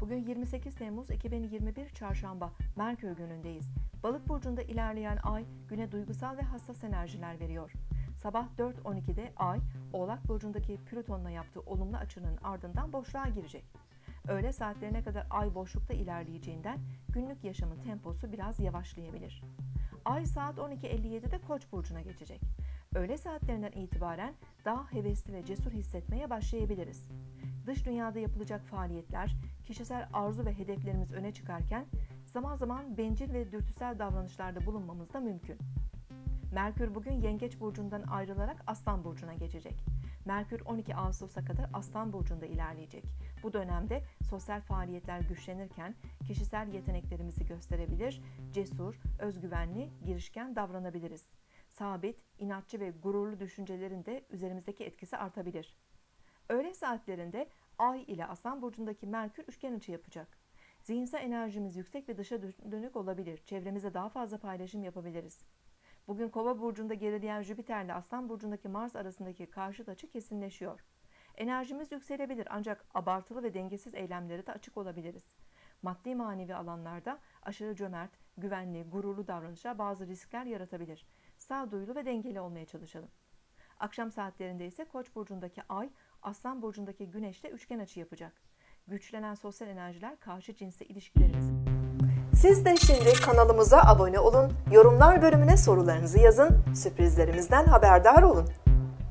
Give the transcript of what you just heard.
Bugün 28 Temmuz 2021 Çarşamba Merkür günündeyiz. Balık burcunda ilerleyen ay güne duygusal ve hassas enerjiler veriyor. Sabah 4.12'de ay Oğlak burcundaki Plüton'la yaptığı olumlu açının ardından boşluğa girecek. Öğle saatlerine kadar ay boşlukta ilerleyeceğinden günlük yaşamın temposu biraz yavaşlayabilir. Ay saat 12.57'de Koç burcuna geçecek. Öğle saatlerinden itibaren daha hevesli ve cesur hissetmeye başlayabiliriz. Dış dünyada yapılacak faaliyetler, kişisel arzu ve hedeflerimiz öne çıkarken zaman zaman bencil ve dürtüsel davranışlarda bulunmamız da mümkün. Merkür bugün Yengeç burcundan ayrılarak Aslan burcuna geçecek. Merkür 12 Ağustos'a kadar Aslan burcunda ilerleyecek. Bu dönemde sosyal faaliyetler güçlenirken kişisel yeteneklerimizi gösterebilir, cesur, özgüvenli, girişken davranabiliriz. Sabit, inatçı ve gururlu düşüncelerin de üzerimizdeki etkisi artabilir. Öğle saatlerinde Ay ile Aslan burcundaki Merkür üçgen açı yapacak. Zihinsel enerjimiz yüksek ve dışa dönük olabilir. Çevremize daha fazla paylaşım yapabiliriz. Bugün Kova burcunda gerileyen Jüpiter ile Aslan burcundaki Mars arasındaki karşıt açı kesinleşiyor. Enerjimiz yükselebilir ancak abartılı ve dengesiz eylemlere de açık olabiliriz. Maddi manevi alanlarda aşırı cömert, güvenli, gururlu davranışlar bazı riskler yaratabilir. Sağduyulu ve dengeli olmaya çalışalım. Akşam saatlerinde ise Koç burcundaki Ay, Aslan burcundaki Güneş'le üçgen açı yapacak. Güçlenen sosyal enerjiler karşı cinsle ilişkilerimizi Siz de şimdi kanalımıza abone olun, yorumlar bölümüne sorularınızı yazın, sürprizlerimizden haberdar olun.